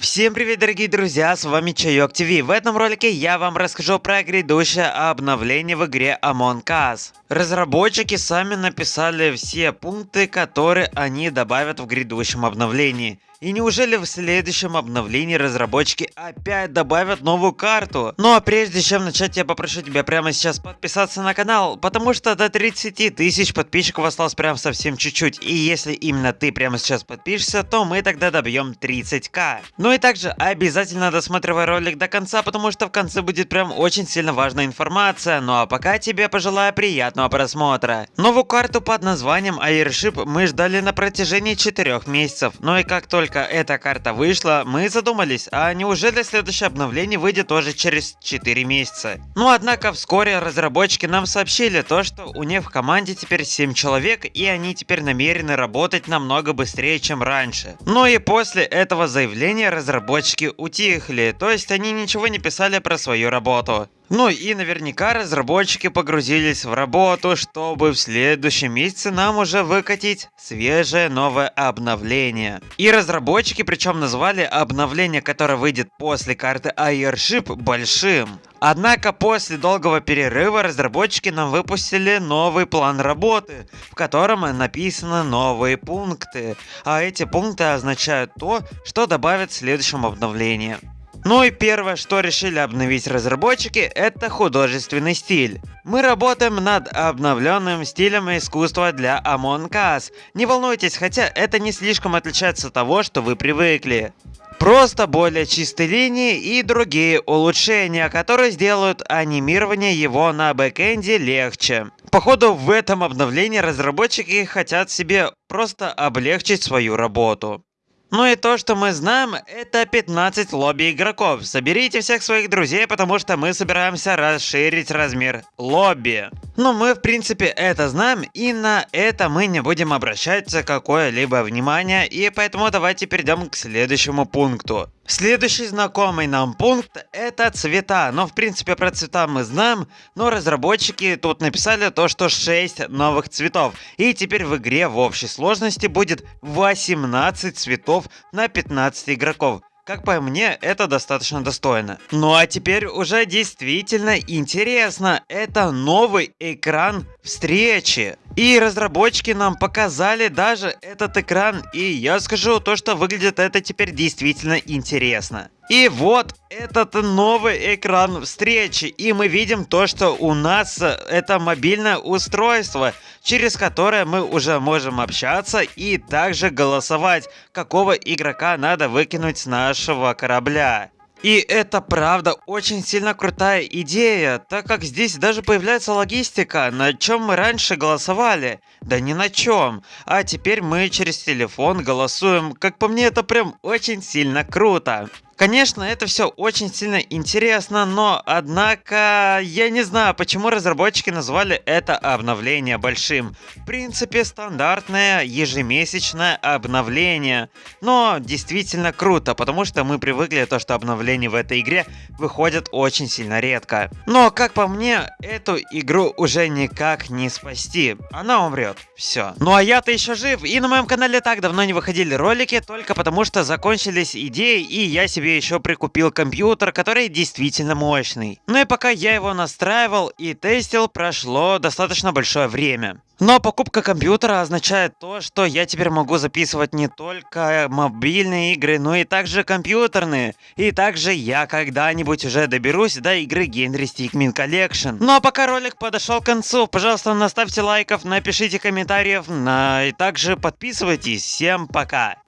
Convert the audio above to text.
Всем привет, дорогие друзья, с вами Чайок ТВ. В этом ролике я вам расскажу про грядущее обновление в игре Among Us. Разработчики сами написали все пункты, которые они добавят в грядущем обновлении. И неужели в следующем обновлении разработчики опять добавят новую карту? Ну а прежде чем начать, я попрошу тебя прямо сейчас подписаться на канал, потому что до 30 тысяч подписчиков осталось прям совсем чуть-чуть. И если именно ты прямо сейчас подпишешься, то мы тогда добьем 30к. Ну и также обязательно досматривай ролик до конца, потому что в конце будет прям очень сильно важная информация. Ну а пока тебе пожелаю приятного просмотра. Новую карту под названием Airship мы ждали на протяжении 4 месяцев. Ну и как только только эта карта вышла, мы задумались, а неужели следующее обновление выйдет тоже через 4 месяца? Ну однако вскоре разработчики нам сообщили то, что у них в команде теперь 7 человек и они теперь намерены работать намного быстрее, чем раньше. Ну и после этого заявления разработчики утихли, то есть они ничего не писали про свою работу. Ну и наверняка разработчики погрузились в работу, чтобы в следующем месяце нам уже выкатить свежее новое обновление. И разработчики причем назвали обновление, которое выйдет после карты Airship большим. Однако после долгого перерыва разработчики нам выпустили новый план работы, в котором написаны новые пункты. А эти пункты означают то, что добавят в следующем обновлении. Ну и первое, что решили обновить разработчики, это художественный стиль. Мы работаем над обновленным стилем искусства для Among Us. Не волнуйтесь, хотя это не слишком отличается от того, что вы привыкли. Просто более чистые линии и другие улучшения, которые сделают анимирование его на бэкэнде легче. Походу в этом обновлении разработчики хотят себе просто облегчить свою работу. Ну и то, что мы знаем, это 15 лобби игроков. Соберите всех своих друзей, потому что мы собираемся расширить размер лобби. Но мы в принципе это знаем и на это мы не будем обращать какое-либо внимание и поэтому давайте перейдем к следующему пункту. Следующий знакомый нам пункт это цвета. Но в принципе про цвета мы знаем, но разработчики тут написали то, что 6 новых цветов. И теперь в игре в общей сложности будет 18 цветов на 15 игроков. Как по мне, это достаточно достойно. Ну а теперь уже действительно интересно. Это новый экран встречи. И разработчики нам показали даже этот экран, и я скажу то, что выглядит это теперь действительно интересно. И вот этот новый экран встречи, и мы видим то, что у нас это мобильное устройство, через которое мы уже можем общаться и также голосовать, какого игрока надо выкинуть с нашего корабля. И это правда очень сильно крутая идея, так как здесь даже появляется логистика, на чем мы раньше голосовали. Да ни на чем. А теперь мы через телефон голосуем. Как по мне это прям очень сильно круто. Конечно, это все очень сильно интересно, но однако я не знаю, почему разработчики назвали это обновление большим. В принципе, стандартное ежемесячное обновление. Но действительно круто, потому что мы привыкли то, что обновления в этой игре выходят очень сильно редко. Но, как по мне, эту игру уже никак не спасти. Она умрет. Все. Ну а я-то еще жив, и на моем канале так давно не выходили ролики, только потому что закончились идеи, и я себе себе еще прикупил компьютер, который действительно мощный. Ну и пока я его настраивал и тестил, прошло достаточно большое время. Но покупка компьютера означает то, что я теперь могу записывать не только мобильные игры, но и также компьютерные. И также я когда-нибудь уже доберусь до игры Генри Stickmin Collection. Ну а пока ролик подошел к концу, пожалуйста, наставьте лайков, напишите комментариев, на... и также подписывайтесь. Всем пока!